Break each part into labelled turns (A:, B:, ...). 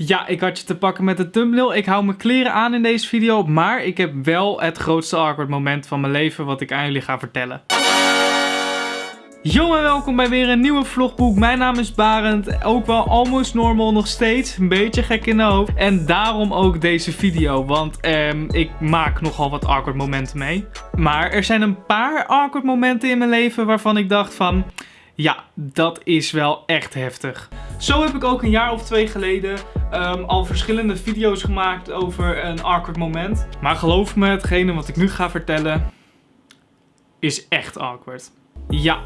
A: Ja, ik had je te pakken met de thumbnail. Ik hou mijn kleren aan in deze video. Maar ik heb wel het grootste awkward moment van mijn leven wat ik aan jullie ga vertellen. Yo en welkom bij weer een nieuwe vlogboek. Mijn naam is Barend. Ook wel almost normal nog steeds. Een beetje gek in de hoofd. En daarom ook deze video. Want ehm, ik maak nogal wat awkward momenten mee. Maar er zijn een paar awkward momenten in mijn leven waarvan ik dacht van... Ja, dat is wel echt heftig. Zo heb ik ook een jaar of twee geleden um, al verschillende video's gemaakt over een awkward moment. Maar geloof me, hetgene wat ik nu ga vertellen is echt awkward. Ja,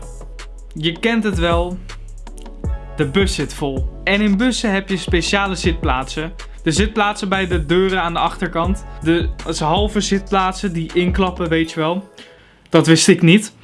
A: je kent het wel. De bus zit vol. En in bussen heb je speciale zitplaatsen. De zitplaatsen bij de deuren aan de achterkant. De halve zitplaatsen die inklappen, weet je wel. Dat wist ik niet.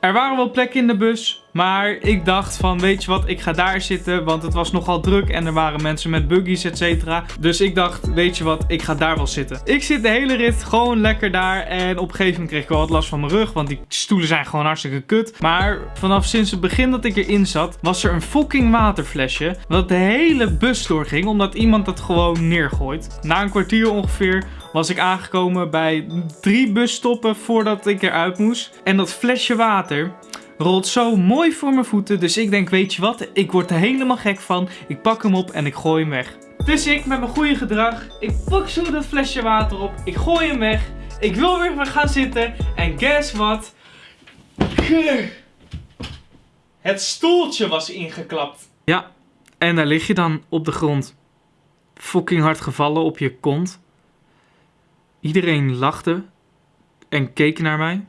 A: Er waren wel plekken in de bus, maar ik dacht van weet je wat, ik ga daar zitten, want het was nogal druk en er waren mensen met buggies etc. Dus ik dacht, weet je wat, ik ga daar wel zitten. Ik zit de hele rit gewoon lekker daar en op een gegeven moment kreeg ik wel wat last van mijn rug, want die stoelen zijn gewoon hartstikke kut. Maar vanaf sinds het begin dat ik erin zat, was er een fucking waterflesje dat de hele bus doorging, omdat iemand dat gewoon neergooit. Na een kwartier ongeveer was ik aangekomen bij drie busstoppen voordat ik eruit moest. En dat flesje water rolt zo mooi voor mijn voeten. Dus ik denk, weet je wat, ik word er helemaal gek van. Ik pak hem op en ik gooi hem weg. Dus ik met mijn goede gedrag, ik pak zo dat flesje water op. Ik gooi hem weg. Ik wil weer gaan zitten. En guess what? Het stoeltje was ingeklapt. Ja, en daar lig je dan op de grond. Fucking hard gevallen op je kont. Iedereen lachte en keek naar mij.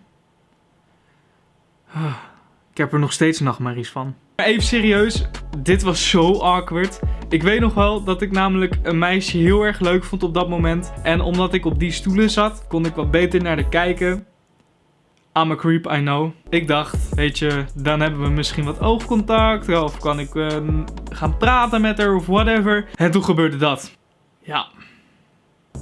A: Ik heb er nog steeds nachtmerries van. Even serieus, dit was zo awkward. Ik weet nog wel dat ik namelijk een meisje heel erg leuk vond op dat moment. En omdat ik op die stoelen zat, kon ik wat beter naar de kijken. I'm a creep, I know. Ik dacht, weet je, dan hebben we misschien wat oogcontact. Of kan ik uh, gaan praten met haar of whatever. En toen gebeurde dat. Ja,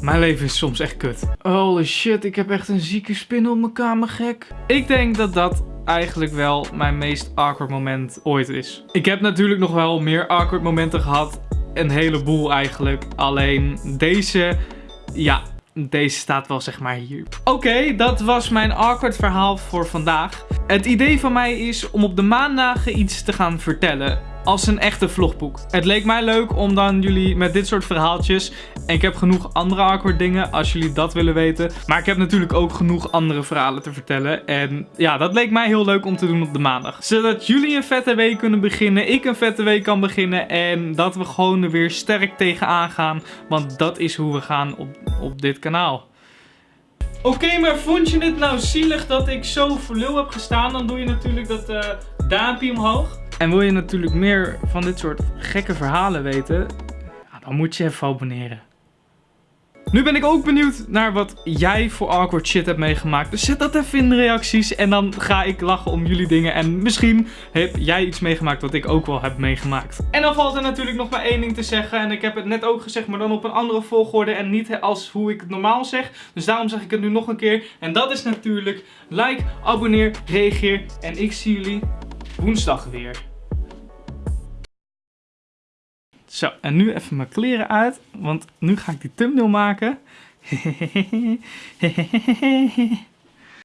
A: mijn leven is soms echt kut. Holy shit, ik heb echt een zieke spin op mijn kamer, gek. Ik denk dat dat eigenlijk wel mijn meest awkward moment ooit is. Ik heb natuurlijk nog wel meer awkward momenten gehad. Een heleboel eigenlijk. Alleen deze, ja, deze staat wel zeg maar hier. Oké, dat was mijn awkward verhaal voor vandaag. Het idee van mij is om op de maandagen iets te gaan vertellen als een echte vlogboek. Het leek mij leuk om dan jullie met dit soort verhaaltjes... En ik heb genoeg andere awkward dingen als jullie dat willen weten. Maar ik heb natuurlijk ook genoeg andere verhalen te vertellen. En ja, dat leek mij heel leuk om te doen op de maandag. Zodat jullie een vette week kunnen beginnen. Ik een vette week kan beginnen. En dat we gewoon er weer sterk tegenaan gaan. Want dat is hoe we gaan op, op dit kanaal. Oké, maar vond je het nou zielig dat ik zo voor lul heb gestaan? Dan doe je natuurlijk dat uh, duimpje omhoog. En wil je natuurlijk meer van dit soort gekke verhalen weten, dan moet je even abonneren. Nu ben ik ook benieuwd naar wat jij voor awkward shit hebt meegemaakt. Dus zet dat even in de reacties en dan ga ik lachen om jullie dingen. En misschien heb jij iets meegemaakt wat ik ook wel heb meegemaakt. En dan valt er natuurlijk nog maar één ding te zeggen. En ik heb het net ook gezegd, maar dan op een andere volgorde en niet als hoe ik het normaal zeg. Dus daarom zeg ik het nu nog een keer. En dat is natuurlijk like, abonneer, reageer. En ik zie jullie woensdag weer. Zo, en nu even mijn kleren uit, want nu ga ik die thumbnail maken.